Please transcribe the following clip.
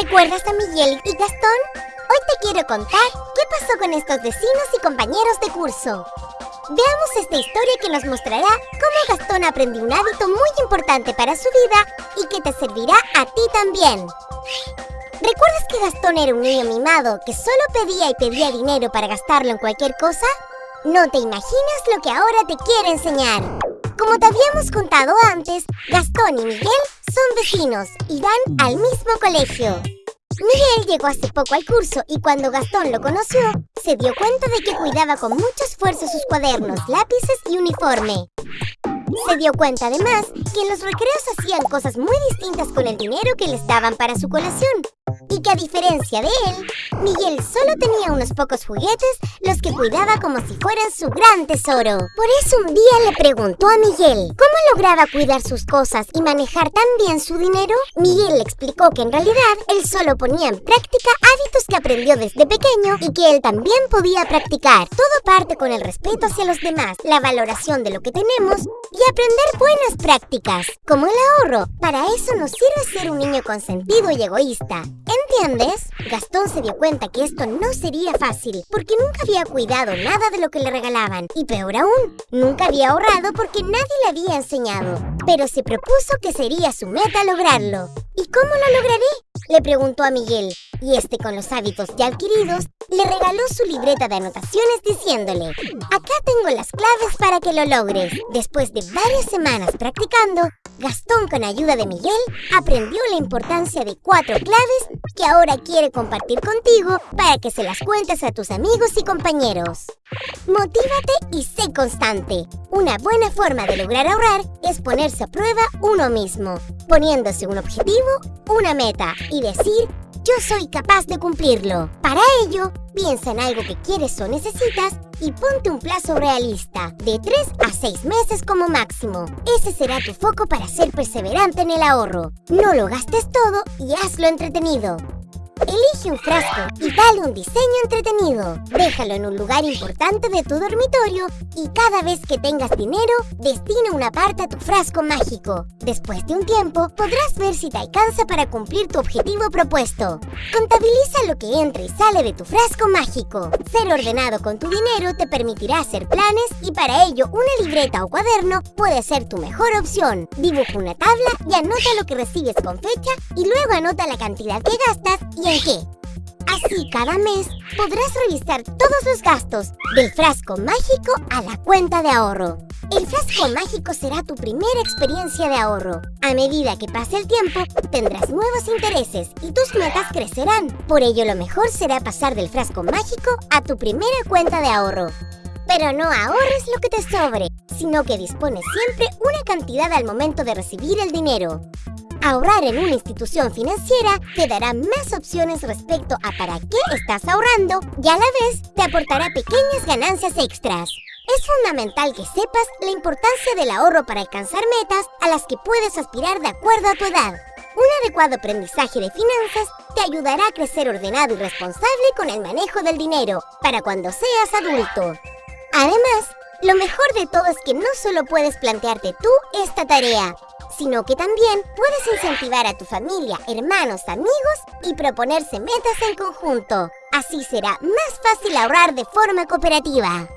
¿Recuerdas a Miguel y Gastón? Hoy te quiero contar qué pasó con estos vecinos y compañeros de curso. Veamos esta historia que nos mostrará cómo Gastón aprendió un hábito muy importante para su vida y que te servirá a ti también. ¿Recuerdas que Gastón era un niño mimado que solo pedía y pedía dinero para gastarlo en cualquier cosa? No te imaginas lo que ahora te quiero enseñar. Como te habíamos contado antes, Gastón y Miguel son vecinos y van al mismo colegio. Miguel llegó hace poco al curso y cuando Gastón lo conoció, se dio cuenta de que cuidaba con mucho esfuerzo sus cuadernos, lápices y uniforme. Se dio cuenta además que en los recreos hacían cosas muy distintas con el dinero que les daban para su colación y que a diferencia de él, Miguel solo tenía unos pocos juguetes los que cuidaba como si fueran su gran tesoro. Por eso un día le preguntó a Miguel cómo lograba cuidar sus cosas y manejar tan bien su dinero. Miguel le explicó que en realidad él solo ponía en práctica hábitos que aprendió desde pequeño y que él también podía practicar. Todo parte con el respeto hacia los demás, la valoración de lo que tenemos y aprender buenas prácticas, como el ahorro. Para eso nos sirve ser un niño consentido y egoísta. ¿Entiendes? Gastón se dio cuenta que esto no sería fácil, porque nunca había cuidado nada de lo que le regalaban. Y peor aún, nunca había ahorrado porque nadie le había enseñado. Pero se propuso que sería su meta lograrlo. ¿Y cómo lo lograré? Le preguntó a Miguel, y este con los hábitos ya adquiridos, le regaló su libreta de anotaciones diciéndole Acá tengo las claves para que lo logres. Después de varias semanas practicando, Gastón, con ayuda de Miguel, aprendió la importancia de cuatro claves que ahora quiere compartir contigo para que se las cuentes a tus amigos y compañeros. Motívate y sé constante. Una buena forma de lograr ahorrar es ponerse a prueba uno mismo, poniéndose un objetivo, una meta y decir yo soy capaz de cumplirlo. Para ello, piensa en algo que quieres o necesitas y ponte un plazo realista, de 3 a 6 meses como máximo. Ese será tu foco para ser perseverante en el ahorro. No lo gastes todo y hazlo entretenido. Elige un frasco y dale un diseño entretenido. Déjalo en un lugar importante de tu dormitorio y cada vez que tengas dinero, destina una parte a tu frasco mágico. Después de un tiempo, podrás ver si te alcanza para cumplir tu objetivo propuesto. Contabiliza lo que entra y sale de tu frasco mágico. Ser ordenado con tu dinero te permitirá hacer planes y para ello una libreta o cuaderno puede ser tu mejor opción. Dibuja una tabla y anota lo que recibes con fecha y luego anota la cantidad que gastas Así cada mes podrás revisar todos los gastos del frasco mágico a la cuenta de ahorro. El frasco mágico será tu primera experiencia de ahorro. A medida que pase el tiempo, tendrás nuevos intereses y tus metas crecerán. Por ello, lo mejor será pasar del frasco mágico a tu primera cuenta de ahorro. Pero no ahorres lo que te sobre, sino que dispones siempre una cantidad al momento de recibir el dinero. Ahorrar en una institución financiera te dará más opciones respecto a para qué estás ahorrando y a la vez te aportará pequeñas ganancias extras. Es fundamental que sepas la importancia del ahorro para alcanzar metas a las que puedes aspirar de acuerdo a tu edad. Un adecuado aprendizaje de finanzas te ayudará a crecer ordenado y responsable con el manejo del dinero para cuando seas adulto. Además, lo mejor de todo es que no solo puedes plantearte tú esta tarea, sino que también puedes incentivar a tu familia, hermanos, amigos y proponerse metas en conjunto. Así será más fácil ahorrar de forma cooperativa.